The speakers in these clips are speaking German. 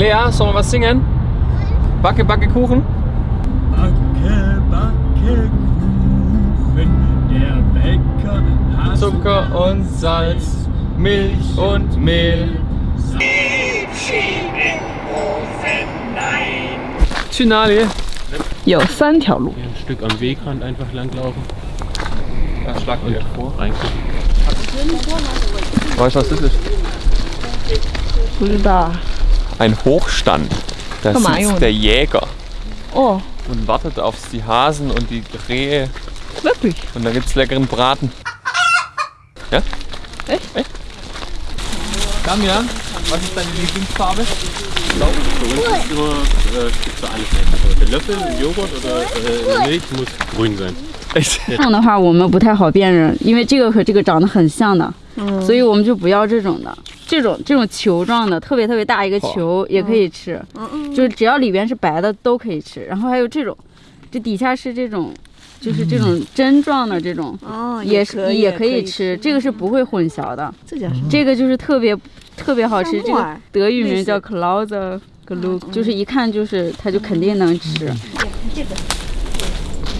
Lea, sollen wir was singen? Backe, backe Kuchen? Backe, backe Kuchen, der Bäcker hat Zucker und Salz, Milch und Mehl. Finale. Jo, San Hier ein Stück am Wegrand einfach langlaufen. Ja, schlag und vor. Reingucken. Weißt du, was das ist? Rüber Ein Hochstand. Da Komm mal, Junge. sitzt der Jäger 哦， und wartet auf die Hasen und die Rehe. wirklich? Und da gibt's leckeren Braten. Ja? Echt? Echt? Damian, was ist deine Lieblingsfarbe? Bei uns ist immer, äh, gibt's da alles einfach. Der Löffel, Joghurt oder äh, Milch muss grün sein. Echt? 这样的话我们不太好辨认，因为这个和这个长得很像的，所以我们就不要这种的。 这种这种球状的，特别特别大一个球也可以吃，嗯就是只要里边是白的都可以吃。然后还有这种，这底下是这种，就是这种针状的这种，哦，也是也可以吃。这个是不会混淆的，这叫什么？这个就是特别特别好吃。这个德语名叫 Klauser g l u 就是一看就是它就肯定能吃。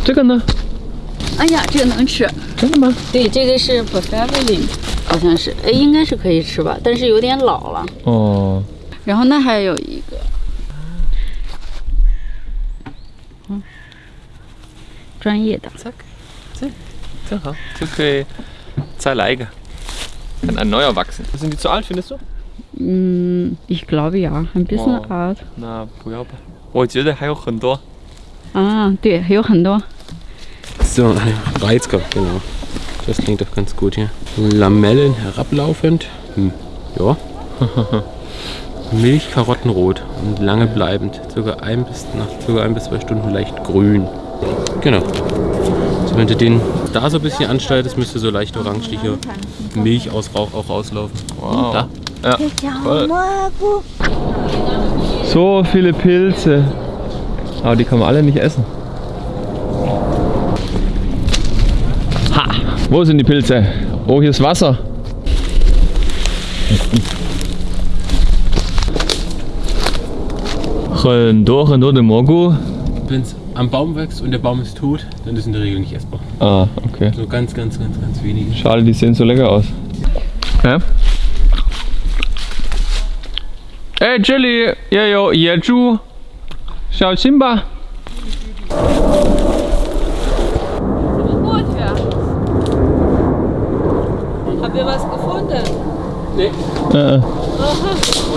这个呢？哎呀，这个能吃。真的吗？对，这个是 p e r f e 好像是，哎，应该是可以吃吧，但是有点老了。哦，然后那还有一个，嗯，专业的 hart. Kann ein neuer wachsen. Sind die zu alt, findest du? 嗯，ich glaube ja, ein bisschen 哦 alt。Na, 不要吧。我觉得还有很多。啊，对，还有很多。So, ein Reizkopf, genau. Das klingt doch ganz gut hier. Lamellen herablaufend. Hm. Ja. Milch karottenrot und lange bleibend. Circa ein bis, nach circa ein bis zwei Stunden leicht grün. Genau. So, wenn du den da so ein bisschen anschneidest, müsste so leicht orangeliche Milch aus Rauch auch rauslaufen. Wow. Da. Ja, toll. So viele Pilze. Aber die kann man alle nicht essen. Wo sind die Pilze? Oh, hier ist Wasser. Röndore nur de Morgu. Wenn es am Baum wächst und der Baum ist tot, dann ist in der Regel nicht essbar. Ah, okay. So ganz, ganz, ganz, ganz wenige. Schade, die sehen so lecker aus. Hä? Ey, Chili, yo, yo, Yeju, Xiao Simba. Habt ihr was gefunden? Nee. Äh, äh. Aber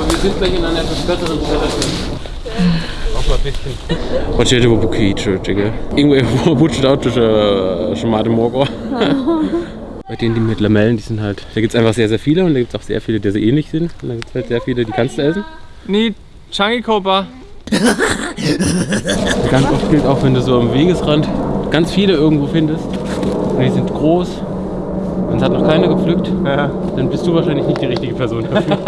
wir sind gleich in einer etwas besseren Stelle. Auch mal ein bisschen. Und ich hätte über Bukicho, Digga. Irgendwo wutscht auch äh, schon Schmade Morgor. Bei denen, die mit Lamellen, die sind halt, da gibt es einfach sehr, sehr viele und da gibt es auch sehr viele, die sehr ähnlich sind. Und da gibt es halt sehr viele, die kannst du essen. Nee, Changi Copa. ganz oft gilt auch, wenn du so am Wegesrand ganz viele irgendwo findest. Und die sind groß, und es hat noch keiner gepflückt, ja. dann bist du wahrscheinlich nicht die richtige Person dafür.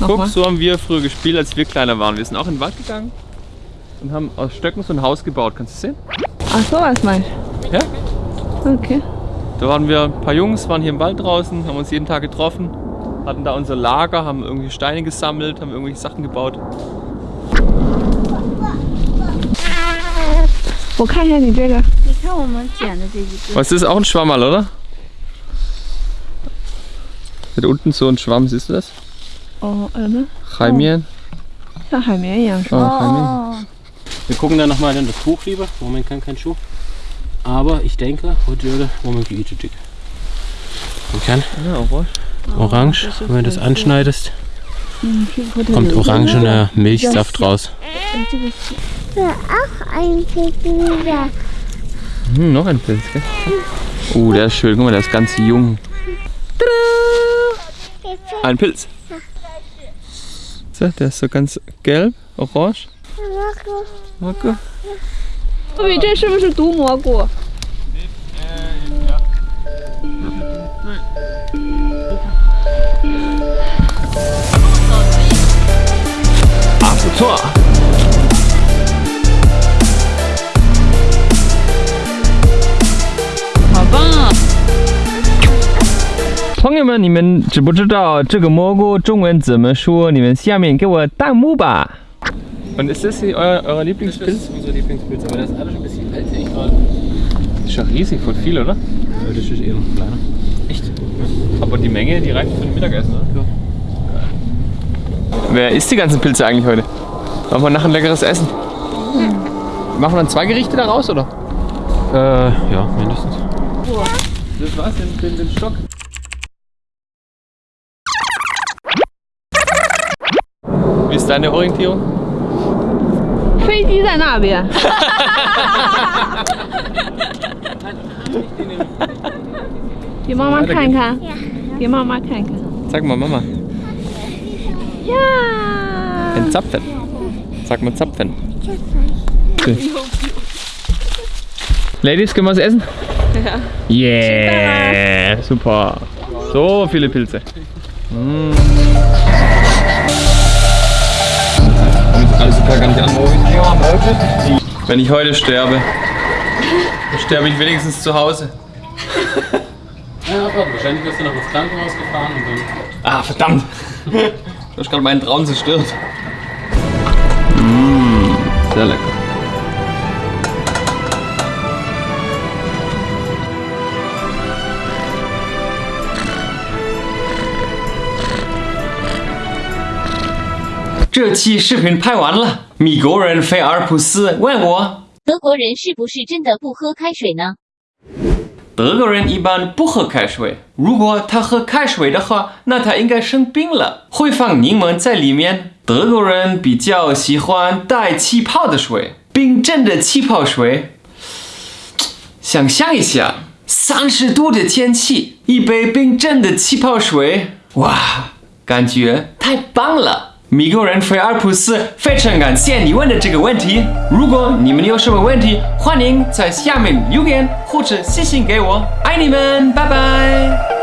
Guck, so haben wir früher gespielt, als wir kleiner waren. Wir sind auch in den Wald gegangen und haben aus Stöcken so ein Haus gebaut. Kannst du sehen? Ach so, was meinst du? Ja. Okay. Da waren wir ein paar Jungs, waren hier im Wald draußen, haben uns jeden Tag getroffen, hatten da unser Lager, haben irgendwie Steine gesammelt, haben irgendwelche Sachen gebaut. Wo kann ich denn die Bilder? Schauen. Was ist auch ein Schwammerl, oder? Mit unten so ein Schwamm, siehst du das? Oh, ähm. Heimien. Oh. Ja, Heimien, ja. Oh, Wir gucken dann nochmal in das Buch lieber. Im Moment kann kein Schuh. Aber ich denke, heute würde Moment geütet. Man kann. Ja, orange. Orange, wenn du das anschneidest, kommt orangener Milchsaft raus. Ja, auch ein Pippi. Hm, noch ein Pilz, gell? Oh, der ist schön. Guck mal, der ist ganz jung. Ein Pilz. So, der ist so ganz gelb, orange. Marco. Marco. Wie, der ist schon du, Marco. Ab zur Tor. 友 友们，你们知不知道这个蘑菇中文怎么说？你们下面给我弹幕吧。Und ist das hier euer, euer Lieblingspilz? unser Lieblingspilz, aber das ist alles ein bisschen älter. Ist schon riesig, voll viel, oder? Das ist eher noch kleiner. Echt? Aber die Menge, die reicht für ein Mittagessen, oder? Ja. Wer isst die ganzen Pilze eigentlich heute? Machen wir nachher ein leckeres Essen? Machen wir dann zwei Gerichte daraus, oder? Äh, ja, mindestens. Das war's, den, den, den Stock. deine Orientierung? Fällt dieser Nabe. Die Mama kann kann. Die Mama kann. Sag mal, Mama. Ja. Ein Zapfen. Sag mal Zapfen. Okay. Ladies, können wir was essen? Ja. Yeah, super. So viele Pilze. Mm. gar nicht an. Wenn ich heute sterbe, dann sterbe ich wenigstens zu Hause. Ja, aber wahrscheinlich wirst du noch ins Krankenhaus gefahren und dann. Ah, verdammt! Du hast gerade meinen Traum zerstört. Mmh, sehr lecker.这期视频拍完了， 米国人菲尔普斯问我，德国人是不是真的不喝开水呢？德国人一般不喝开水，如果他喝开水的话，那他应该生病了，会放柠檬在里面。德国人比较喜欢带气泡的水，冰镇的气泡水。想象一下，三十度的天气，一杯冰镇的气泡水，哇，感觉太棒了！米国人菲尔普斯非常感谢你问的这个问题。如果你们有什么问题，欢迎在下面留言或者私信给我。爱你们，拜拜。